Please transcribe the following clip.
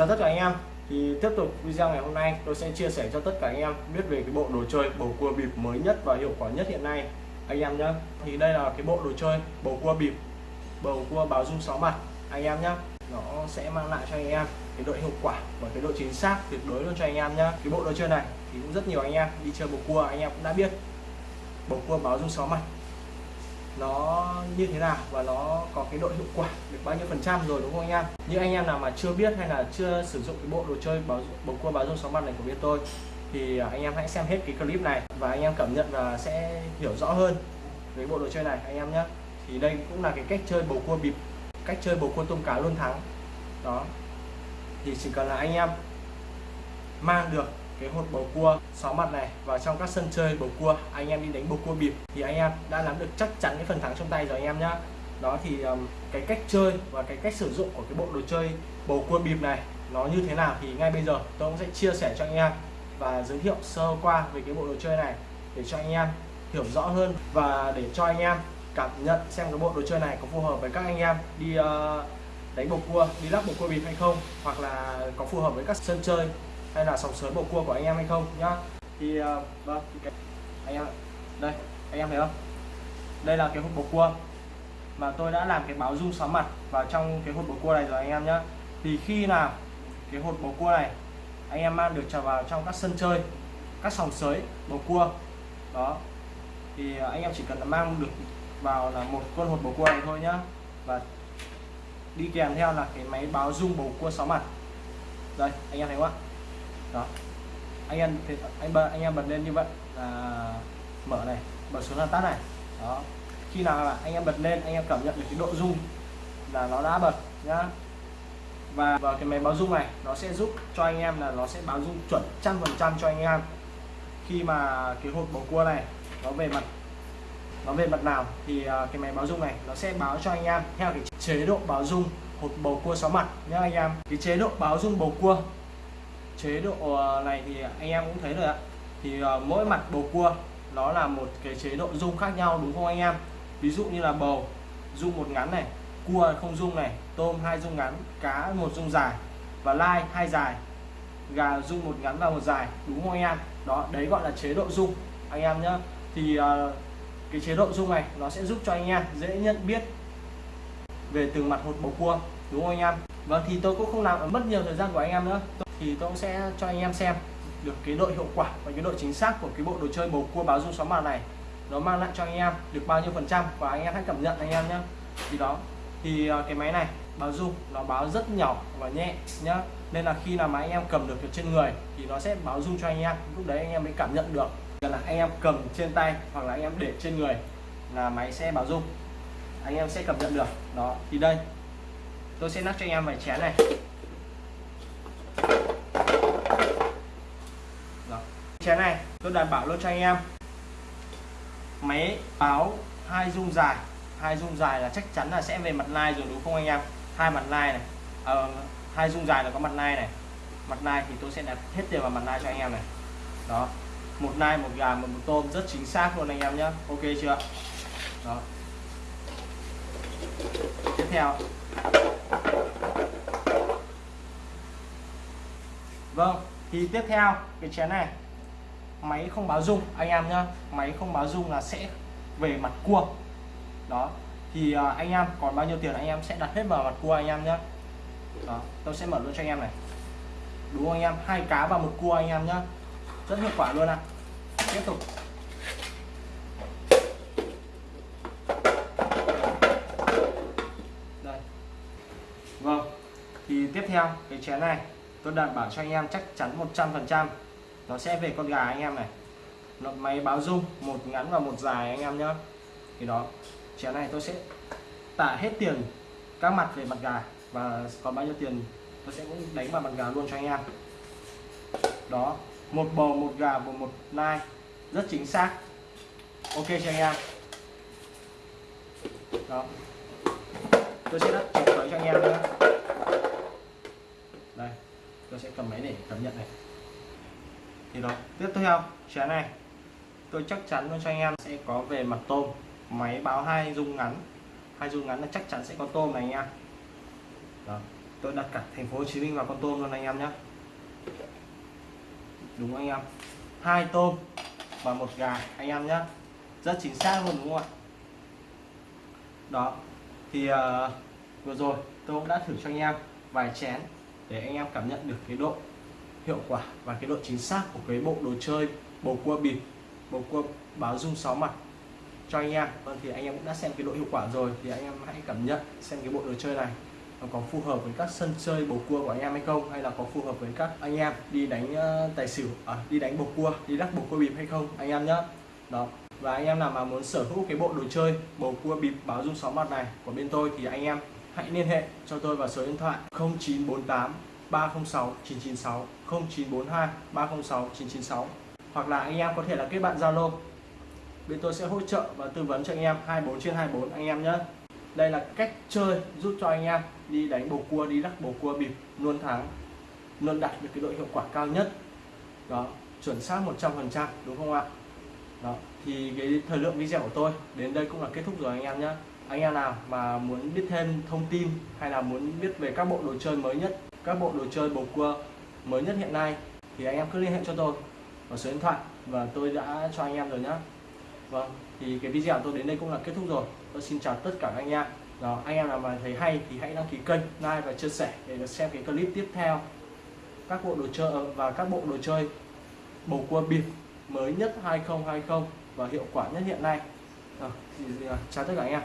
chào tất cả anh em. Thì tiếp tục video ngày hôm nay, tôi sẽ chia sẻ cho tất cả anh em biết về cái bộ đồ chơi, bầu cua bịp mới nhất và hiệu quả nhất hiện nay. Anh em nhé thì đây là cái bộ đồ chơi, bầu cua bịp, bầu cua báo dung sáu mặt. Anh em nhé nó sẽ mang lại cho anh em cái độ hiệu quả và cái độ chính xác tuyệt đối luôn cho anh em nhé cái bộ đồ chơi này thì cũng rất nhiều anh em đi chơi bầu cua, anh em cũng đã biết. Bầu cua báo dung sáu mặt nó như thế nào và nó có cái độ hiệu quả được bao nhiêu phần trăm rồi đúng không anh em? Như anh em nào mà chưa biết hay là chưa sử dụng cái bộ đồ chơi báo bầu cua báo dung sóng mặt này của bên tôi, thì à, anh em hãy xem hết cái clip này và anh em cảm nhận và sẽ hiểu rõ hơn về bộ đồ chơi này, anh em nhé. Thì đây cũng là cái cách chơi bầu cua bịp, cách chơi bầu cua tôm cá luôn thắng. Đó. Thì chỉ cần là anh em mang được cái hột bầu cua sáu mặt này. Vào trong các sân chơi bầu cua anh em đi đánh bầu cua bịp thì anh em đã nắm được chắc chắn cái phần thắng trong tay rồi anh em nhá. Đó thì um, cái cách chơi và cái cách sử dụng của cái bộ đồ chơi bầu cua bịp này nó như thế nào thì ngay bây giờ tôi cũng sẽ chia sẻ cho anh em và giới thiệu sơ qua về cái bộ đồ chơi này để cho anh em hiểu rõ hơn và để cho anh em cảm nhận xem cái bộ đồ chơi này có phù hợp với các anh em đi uh, đánh bầu cua đi lắc bầu cua bịp hay không hoặc là có phù hợp với các sân chơi hay là sòng sới bầu cua của anh em hay không? Nhá. Thì uh, vâng cái, anh em đây anh em thấy không? Đây là cái hộp bầu cua. Mà tôi đã làm cái báo rung sóng mặt vào trong cái hộp bầu cua này rồi anh em nhá. Thì khi nào cái hộp bầu cua này anh em mang được trở vào trong các sân chơi các sòng sới bầu cua đó thì ờ, anh em chỉ cần là mang được vào là một con hột bầu cua này thôi nhá. Và đi kèm theo là cái máy báo rung bầu cua sáu mặt. Đây anh em thấy không ạ? Đó. Anh em thì, anh bật anh em bật lên như vậy là mở này bật xuống là tắt này. Đó. Khi nào là anh em bật lên, anh em cảm nhận được cái độ rung là nó đã bật nhá. Và vào cái máy báo rung này, nó sẽ giúp cho anh em là nó sẽ báo rung chuẩn trăm phần trăm cho anh em. Khi mà cái hột bầu cua này nó về mặt, nó về mặt nào thì à, cái máy báo rung này nó sẽ báo cho anh em theo cái chế độ báo rung hột bầu cua sáu mặt nhá anh em. Cái chế độ báo rung bầu cua chế độ ờ, này thì anh em cũng thấy rồi ạ. Thì ờ, mỗi mặt bầu cua nó là một cái chế độ rung khác nhau đúng không anh em? Ví dụ như là bầu rung một ngắn này cua không rung này tôm hai rung ngắn cá một rung dài và lai hai dài. Gà rung một ngắn và một dài đúng không anh em? Đó đấy gọi là chế độ rung anh em nhé, thì uh, cái chế độ rung này nó sẽ giúp cho anh em dễ nhận biết về từng mặt hột bầu cua đúng không anh em? Vâng thì tôi cũng không làm mất nhiều thời gian của anh em nữa thì tôi cũng sẽ cho anh em xem được cái độ hiệu quả và cái độ chính xác của cái bộ đồ chơi bầu cua báo dung xóa màn này. Nó mang lại cho anh em được bao nhiêu phần trăm và anh em hãy cảm nhận anh em nhé thì đó, thì ờ, cái máy này báo dung nó báo rất nhỏ và nhẹ nhá. Nên là khi là mà anh em cầm được trên người thì nó sẽ báo dung cho anh em, lúc đấy anh em mới cảm nhận được. Là anh em cầm trên tay hoặc là anh em để trên người là máy sẽ báo dung. Anh em sẽ cảm nhận được. Đó, thì đây, tôi sẽ nắp cho anh em vài chén này đó chén này. Tôi đảm bảo luôn cho anh em. Máy báo hai dung dài. Hai dung dài là chắc chắn là sẽ về mặt lai rồi đúng không anh em? Hai mặt lai này. À, hai dung dài là có mặt lai này. Mặt lai thì tôi sẽ đặt hết tiền vào mặt lai cho anh em này. Đó. Một nai một gà một, một tôm rất chính xác luôn anh em nhé ok chưa? Đó. Tiếp theo. Vâng thì tiếp theo cái chén này máy không báo rung anh em nhá. Máy không báo rung là sẽ về mặt cua. Đó. Thì uh, anh em còn bao nhiêu tiền anh em sẽ đặt hết vào mặt cua anh em nhá, đó tôi sẽ mở luôn cho anh em này. Đúng không anh em? Hai cá và một cua anh em nhá, rất hiệu quả luôn ạ. À. tiếp tục. Đây. Vâng. Thì tiếp theo cái chén này tôi đảm bảo cho anh em chắc chắn 100% nó sẽ về con gà anh em này. Nó máy báo dung một ngắn và một dài anh em nhé thì đó, chén này tôi sẽ tả hết tiền các mặt về mặt gà và còn bao nhiêu tiền tôi sẽ cũng đánh vào mặt gà luôn cho anh em. Đó, một bò một gà và một nai, rất chính xác. Ok cho anh em? Đó. Tôi sẽ đặt chụp tới cho anh em nữa đây, tôi sẽ cầm máy để cảm nhận này thì đó tiếp theo chén này. Tôi chắc chắn luôn cho anh em sẽ có về mặt tôm. Máy báo hai dung ngắn. Hai dung ngắn là chắc chắn sẽ có tôm này anh em. Đó tôi đặt cả thành phố Hồ Chí Minh vào con tôm luôn anh em nhé đúng anh em? Hai tôm và một gà anh em nhé rất chính xác luôn đúng không ạ? Đó thì uh, vừa rồi tôi cũng đã thử cho anh em vài chén để anh em cảm nhận được cái độ hiệu quả và cái độ chính xác của cái bộ đồ chơi bầu cua bịp bầu cua báo dung sáu mặt cho anh em. Vâng thì anh em cũng đã xem cái độ hiệu quả rồi thì anh em hãy cảm nhận xem cái bộ đồ chơi này nó có phù hợp với các sân chơi bầu cua của anh em hay không hay là có phù hợp với các anh em đi đánh ờ, tài xỉu à, đi đánh bầu cua đi đắc bầu cua bịp hay không anh em nhé đó. Và anh em nào mà muốn sở hữu cái bộ đồ chơi bầu cua bịp báo dung sáu mặt này của bên tôi thì anh em hãy liên hệ cho tôi vào số điện thoại 0948 306 996 0942 306 996 hoặc là anh em có thể là kết bạn Zalo. Bên tôi sẽ hỗ trợ và tư vấn cho anh em 24 trên 24 anh em nhé. Đây là cách chơi giúp cho anh em đi đánh bầu cua, đi lắc bầu cua bịp luôn thắng, luôn đạt được cái độ hiệu quả cao nhất. Đó, chuẩn xác 100% đúng không ạ? Đó, thì cái thời lượng video của tôi đến đây cũng là kết thúc rồi anh em nhé. Anh em nào mà muốn biết thêm thông tin hay là muốn biết về các bộ đồ chơi mới nhất các bộ đồ chơi bầu cua mới nhất hiện nay thì anh em cứ liên hệ cho tôi vào số điện thoại và tôi đã cho anh em rồi nhé vâng thì cái video của tôi đến đây cũng là kết thúc rồi. Tôi xin chào tất cả anh em. Đó anh em nào mà thấy hay thì hãy đăng ký kênh like và chia sẻ để được xem cái clip tiếp theo. Các bộ đồ chơi ờ, và các bộ đồ chơi bầu cua bịp mới nhất 2020 và hiệu quả nhất hiện nay. À, thì, thì, chào tất cả anh em.